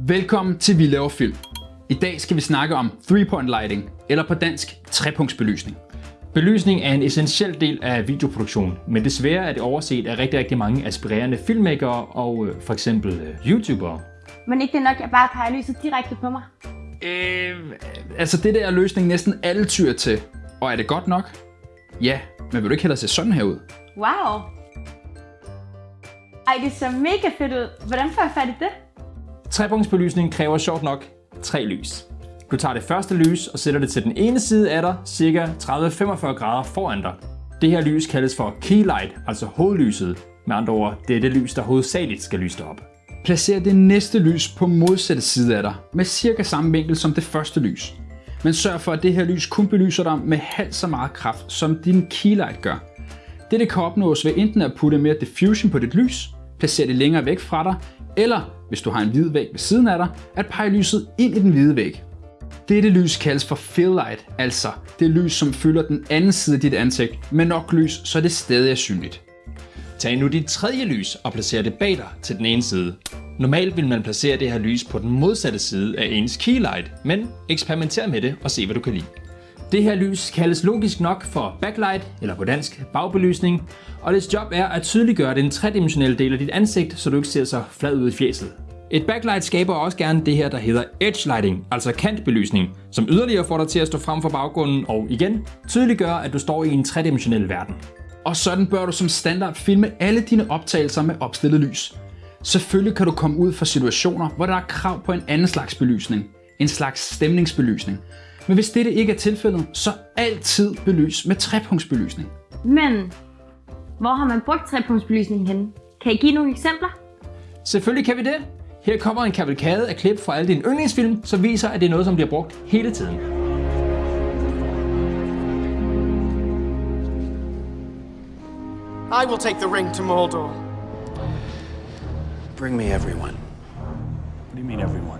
Velkommen til Vi laver film. I dag skal vi snakke om three-point lighting, eller på dansk trepunktsbelysning. Belysning er en essentiel del af videoproduktion, men desværre er det overset af rigtig, rigtig mange aspirerende filmmakere og øh, for eksempel øh, YouTubere. Men ikke det nok, jeg bare peger lyset direkte på mig. Øh, altså det der er løsning næsten alle tyr til. Og er det godt nok? Ja, men vil du ikke hellere se sådan her ud? Wow. Ej, det ser mega fedt ud. Hvordan får jeg fat i det? Trepunktsbelysning kræver sjovt nok tre lys. Du tager det første lys og sætter det til den ene side af dig, cirka 30-45 grader foran dig. Det her lys kaldes for key light, altså hovedlyset. Med andre ord, det er det lys, der hovedsageligt skal lyse dig op. Placer det næste lys på modsatte side af dig, med cirka samme vinkel som det første lys. Men sørg for, at det her lys kun belyser dig med halvt så meget kraft, som din keylight gør. Dette kan opnås ved enten at putte mere diffusion på dit lys, placere det længere væk fra dig, eller, hvis du har en hvid væg ved siden af dig, at pege lyset ind i den hvide væg. Dette lys kaldes for fill light, altså det lys, som fylder den anden side af dit ansigt med nok lys, så det stadig er synligt. Tag nu dit tredje lys og placer det bag dig til den ene side. Normalt vil man placere det her lys på den modsatte side af ens keylight, men eksperimenter med det og se hvad du kan lide. Det her lys kaldes logisk nok for backlight, eller på dansk bagbelysning, og dets job er at tydeliggøre den tredimensionelle del af dit ansigt, så du ikke ser så flad ud i fjeset. Et backlight skaber også gerne det her, der hedder edge lighting, altså kantbelysning, som yderligere får dig til at stå frem for baggrunden og igen tydeliggør, at du står i en tredimensionel verden. Og sådan bør du som standard filme alle dine optagelser med opstillet lys. Selvfølgelig kan du komme ud for situationer, hvor der er krav på en anden slags belysning, en slags stemningsbelysning. Men hvis dette ikke er tilfældet, så altid belys med trepunktsbelysning. Men, hvor har man brugt trepunktsbelysningen henne? Kan I give nogle eksempler? Selvfølgelig kan vi det. Her kommer en kavalkade af klip fra alle dine yndlingsfilm, som viser, at det er noget, som bliver brugt hele tiden. I will take the ring to Mordor. Bring me everyone. What do you mean, everyone?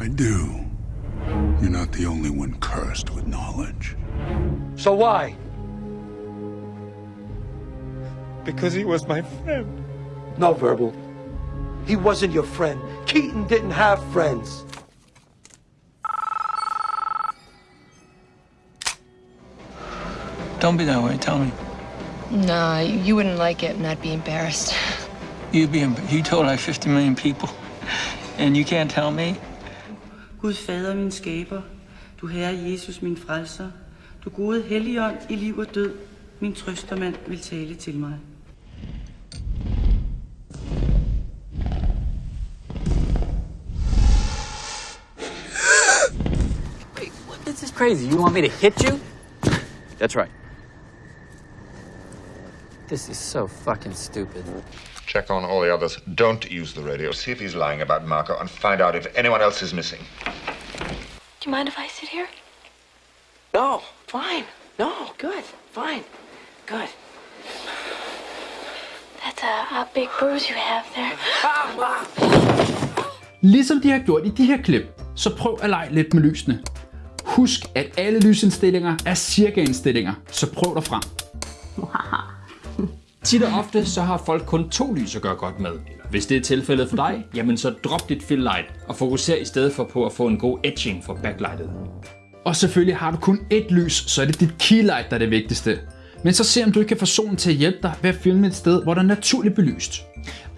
I do. You're not the only one cursed with knowledge. So why? Because he was my friend. No, Verbal. He wasn't your friend. Keaton didn't have friends. Don't be that way. Tell me. Nah, you you wouldn't like it and I'd be embarrassed. You'd be. You told like 50 million people, and you can't tell me. Gud fader min skaber, du herre Jesus min frelser, du gode helligånd i liv og død, min trøstermand vil tale til mig. This is crazy. You want me to hit you? That's right. This is so fucking stupid. Check on all the others. Don't use the radio. See if he's lying about Marco and find out if anyone else is missing. Do you mind if I sit here? No, fine. No, good, fine, good. That's a, a big bruise you have there. Ligesom de har gjort i de her klip, så prøv at lege lidt med lysene. Husk, at alle lysindstillinger er cirka indstillinger, så prøv dig frem. Tit og ofte så har folk kun to lys at gøre godt med. Hvis det er tilfældet for dig, jamen så drop dit fill light og fokuser i stedet for på at få en god etching for backlightet. Og selvfølgelig har du kun ét lys, så er det dit keylight, der er det vigtigste. Men så se om du ikke kan få solen til at hjælpe dig ved at filme et sted, hvor der er naturligt belyst.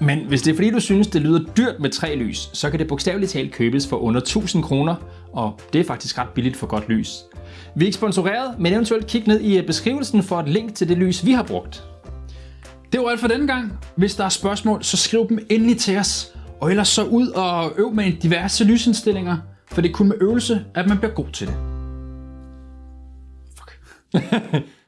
Men hvis det er fordi du synes det lyder dyrt med tre lys, så kan det bogstaveligt talt købes for under 1000 kroner, og det er faktisk ret billigt for godt lys. Vi er ikke sponsoreret, men eventuelt kig ned i øh, beskrivelsen for et link til det lys vi har brugt. Det var alt for denne gang. Hvis der er spørgsmål, så skriv dem endelig til os. Og ellers så ud og øv med diverse lysindstillinger, for det er kun med øvelse, at man bliver god til det. Fuck.